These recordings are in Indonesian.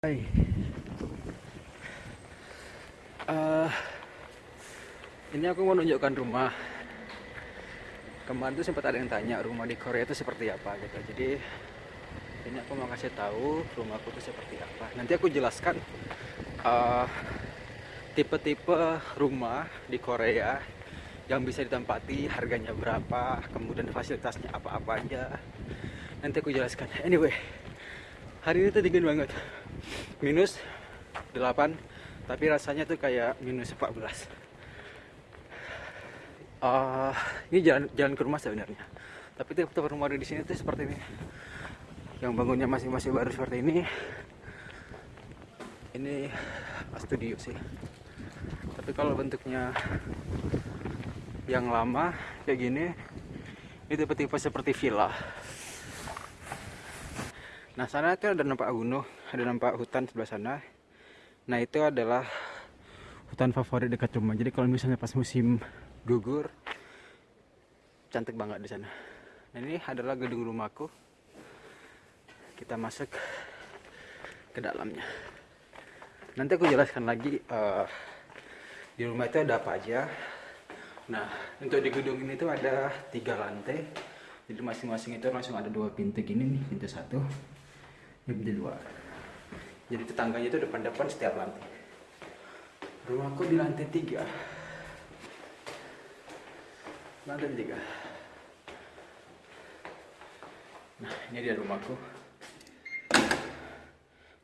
Hai. Eh, ini aku mau nunjukkan rumah. Kemarin tuh sempat ada yang tanya rumah di Korea itu seperti apa gitu. Jadi ini aku mau kasih tahu rumahku itu seperti apa. Nanti aku jelaskan eh, tipe-tipe rumah di Korea yang bisa ditempati, harganya berapa, kemudian fasilitasnya apa-apa aja. Nanti aku jelaskan. Anyway, hari ini tuh dingin banget minus 8 tapi rasanya tuh kayak minus 14 uh, ini jalan jalan ke rumah sebenarnya. Tapi tipe tipe rumah di sini tuh seperti ini. Yang bangunnya masih masih baru seperti ini. Ini studio sih. Tapi kalau bentuknya yang lama kayak gini ini tipe-tipe seperti villa. Nah sana kan ada nampak gunung, ada nampak hutan sebelah sana. Nah itu adalah hutan favorit dekat rumah. Jadi kalau misalnya pas musim gugur, cantik banget di sana. Nah ini adalah gedung rumahku. Kita masuk ke dalamnya. Nanti aku jelaskan lagi uh, di rumah itu ada apa aja. Nah untuk di gedung ini tuh ada tiga lantai. Jadi masing-masing itu langsung ada dua pintu gini nih, pintu satu, ini di luar jadi tetangganya itu depan-depan setiap lantai. Rumahku di lantai tiga. Lantai tiga. Nah ini dia rumahku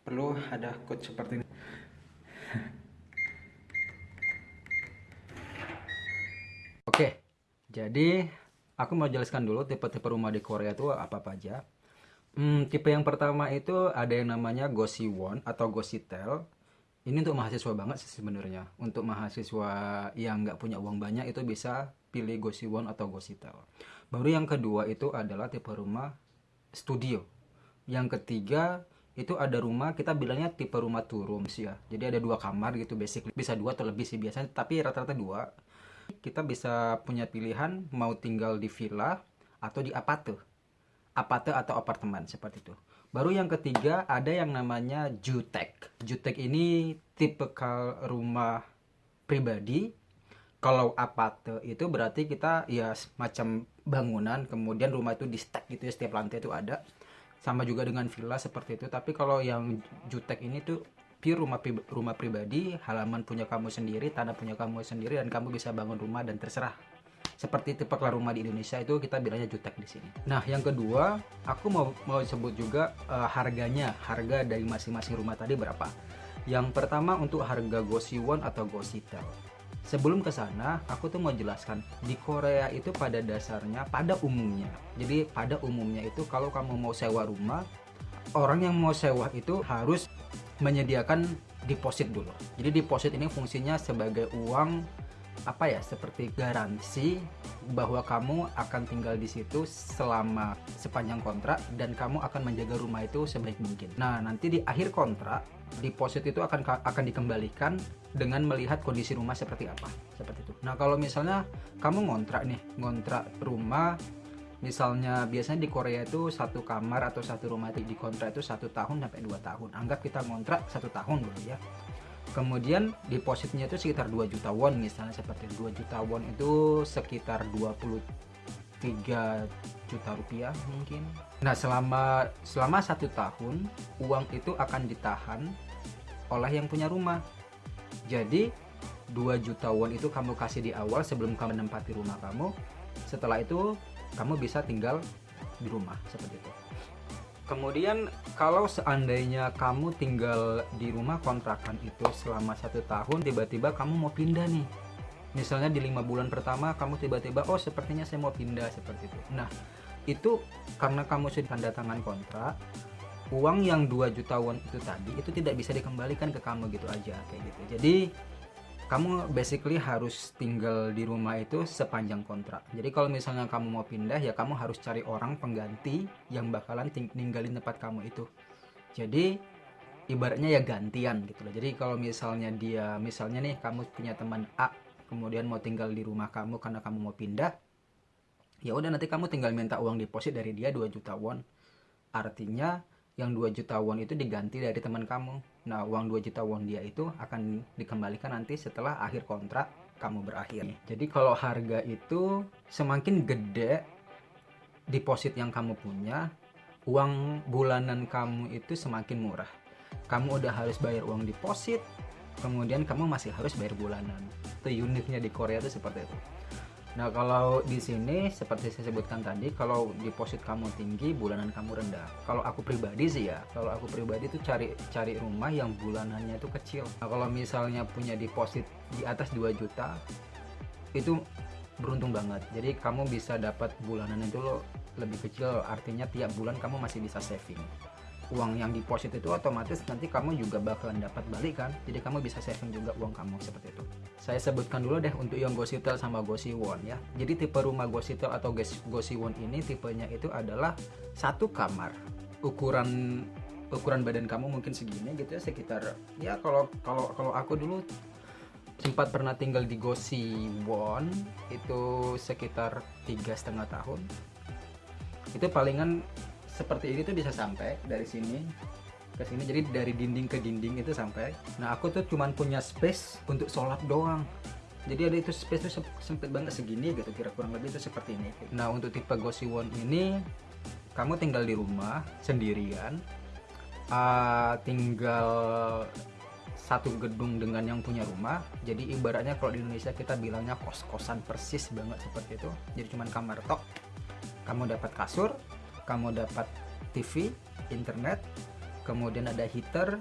perlu ada code seperti ini. Oke jadi aku mau jelaskan dulu tipe-tipe rumah di Korea itu apa-apa aja Hmm, tipe yang pertama itu ada yang namanya Gosiwon atau Gositel. Ini untuk mahasiswa banget sih sebenarnya. Untuk mahasiswa yang nggak punya uang banyak itu bisa pilih Gosiwon atau Gositel. Baru yang kedua itu adalah tipe rumah studio. Yang ketiga itu ada rumah kita bilangnya tipe rumah two rooms ya. Jadi ada dua kamar gitu basic bisa dua atau lebih sih biasanya tapi rata-rata dua. Kita bisa punya pilihan mau tinggal di villa atau di apate apate atau apartemen seperti itu. Baru yang ketiga ada yang namanya jutek. Jutek ini tipe rumah pribadi. Kalau apate itu berarti kita ya semacam bangunan, kemudian rumah itu di stack gitu ya setiap lantai itu ada. Sama juga dengan villa seperti itu. Tapi kalau yang jutek ini tuh pure rumah rumah pribadi, halaman punya kamu sendiri, tanah punya kamu sendiri dan kamu bisa bangun rumah dan terserah seperti tipe rumah di Indonesia itu kita bilangnya jutek di sini. Nah, yang kedua, aku mau mau sebut juga uh, harganya, harga dari masing-masing rumah tadi berapa. Yang pertama untuk harga Gosiwon atau Gositel. Sebelum ke sana, aku tuh mau jelaskan di Korea itu pada dasarnya, pada umumnya. Jadi pada umumnya itu kalau kamu mau sewa rumah, orang yang mau sewa itu harus menyediakan deposit dulu. Jadi deposit ini fungsinya sebagai uang apa ya seperti garansi bahwa kamu akan tinggal di situ selama sepanjang kontrak dan kamu akan menjaga rumah itu sebaik mungkin. Nah, nanti di akhir kontrak deposit itu akan akan dikembalikan dengan melihat kondisi rumah seperti apa. Seperti itu. Nah, kalau misalnya kamu ngontrak nih, ngontrak rumah misalnya biasanya di Korea itu satu kamar atau satu rumah di kontrak itu satu tahun sampai dua tahun anggap kita ngontrak satu tahun dulu ya kemudian depositnya itu sekitar 2 juta won misalnya seperti 2 juta won itu sekitar 23 juta rupiah mungkin. Nah selama selama satu tahun uang itu akan ditahan oleh yang punya rumah. Jadi 2 juta won itu kamu kasih di awal sebelum kamu menempati rumah kamu setelah itu kamu bisa tinggal di rumah seperti itu Kemudian kalau seandainya kamu tinggal di rumah kontrakan itu selama satu tahun, tiba-tiba kamu mau pindah nih. Misalnya di lima bulan pertama kamu tiba-tiba, oh sepertinya saya mau pindah seperti itu. Nah itu karena kamu sudah tanda tangan kontrak, uang yang 2 juta won itu tadi itu tidak bisa dikembalikan ke kamu gitu aja kayak gitu. Jadi kamu basically harus tinggal di rumah itu sepanjang kontrak. Jadi kalau misalnya kamu mau pindah ya kamu harus cari orang pengganti yang bakalan ninggalin tempat kamu itu. Jadi ibaratnya ya gantian gitu loh. Jadi kalau misalnya dia misalnya nih kamu punya teman A kemudian mau tinggal di rumah kamu karena kamu mau pindah ya udah nanti kamu tinggal minta uang deposit dari dia 2 juta won. Artinya yang 2 juta won itu diganti dari teman kamu. Nah uang 2 juta won dia itu akan dikembalikan nanti setelah akhir kontrak kamu berakhir. Jadi kalau harga itu semakin gede deposit yang kamu punya uang bulanan kamu itu semakin murah. Kamu udah harus bayar uang deposit kemudian kamu masih harus bayar bulanan. Itu uniknya di Korea itu seperti itu Nah, kalau di sini seperti saya sebutkan tadi, kalau deposit kamu tinggi, bulanan kamu rendah. Kalau aku pribadi sih ya, kalau aku pribadi itu cari cari rumah yang bulanannya itu kecil. Nah, kalau misalnya punya deposit di atas 2 juta, itu beruntung banget. Jadi kamu bisa dapat bulanan itu lo lebih kecil, artinya tiap bulan kamu masih bisa saving uang yang deposit itu otomatis nanti kamu juga bakalan dapat balik kan? Jadi kamu bisa saving juga uang kamu seperti itu. Saya sebutkan dulu deh untuk yang Gositel sama Gosiwon ya. Jadi tipe rumah Gositel atau Gosiwon ini tipenya itu adalah satu kamar. Ukuran ukuran badan kamu mungkin segini gitu ya sekitar ya kalau kalau kalau aku dulu sempat pernah tinggal di Gosiwon itu sekitar tiga setengah tahun. Itu palingan seperti ini tuh bisa sampai dari sini ke sini. Jadi dari dinding ke dinding itu sampai. Nah aku tuh cuman punya space untuk sholat doang. Jadi ada itu space tuh sempit banget segini gitu kira kurang lebih itu seperti ini. Nah untuk tipe Gosiwon ini kamu tinggal di rumah sendirian. Uh, tinggal satu gedung dengan yang punya rumah. Jadi ibaratnya kalau di Indonesia kita bilangnya kos-kosan persis banget seperti itu. Jadi cuman kamar tok. Kamu dapat kasur kamu dapat TV, internet, kemudian ada heater,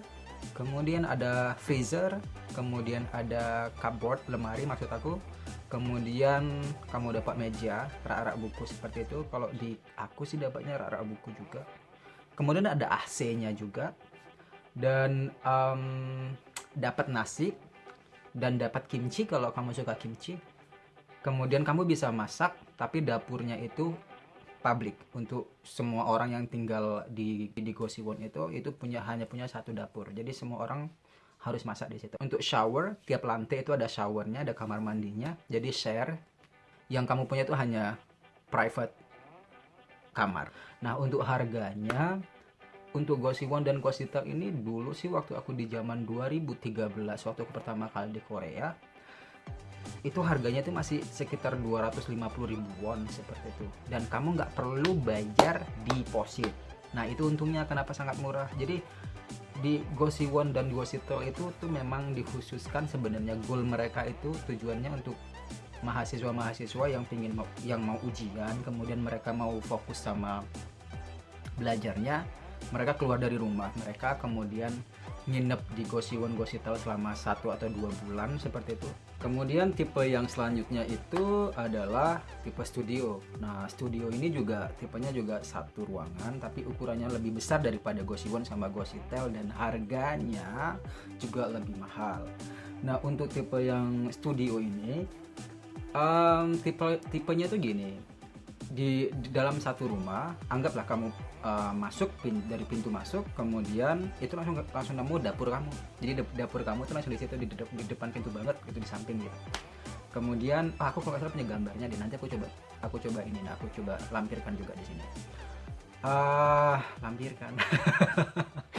kemudian ada freezer, kemudian ada cupboard, lemari maksud aku, kemudian kamu dapat meja, rak-rak buku seperti itu. Kalau di aku sih dapatnya rak-rak buku juga. Kemudian ada AC-nya juga, dan um, dapat nasi dan dapat kimchi kalau kamu suka kimchi. Kemudian kamu bisa masak, tapi dapurnya itu publik untuk semua orang yang tinggal di di Gosiwon itu itu punya hanya punya satu dapur. Jadi semua orang harus masak di situ. Untuk shower tiap lantai itu ada showernya ada kamar mandinya. Jadi share yang kamu punya itu hanya private kamar. Nah untuk harganya untuk Gosiwon dan Gositel ini dulu sih waktu aku di zaman 2013 waktu aku pertama kali di Korea itu harganya itu masih sekitar 250 ribu won seperti itu. Dan kamu nggak perlu bayar deposit. Nah itu untungnya kenapa sangat murah. Jadi di Gosiwon dan Gositel itu tuh memang dikhususkan sebenarnya goal mereka itu tujuannya untuk mahasiswa-mahasiswa yang pingin mau, yang mau ujian kemudian mereka mau fokus sama belajarnya mereka keluar dari rumah mereka kemudian nginep di Gosiwon Gositel selama satu atau dua bulan seperti itu. Kemudian tipe yang selanjutnya itu adalah tipe studio. Nah studio ini juga tipenya juga satu ruangan tapi ukurannya lebih besar daripada Gosiwon sama Gositel dan harganya juga lebih mahal. Nah untuk tipe yang studio ini um, tipe tipenya tuh gini di, di dalam satu rumah anggaplah kamu uh, masuk pin, dari pintu masuk kemudian itu langsung langsung nemu dapur kamu. Jadi dapur kamu itu langsung di situ di, di depan pintu banget itu di samping gitu. Kemudian oh, aku kalau salah punya gambarnya di nanti aku coba aku coba ini nah aku coba lampirkan juga di sini. Ah uh, lampirkan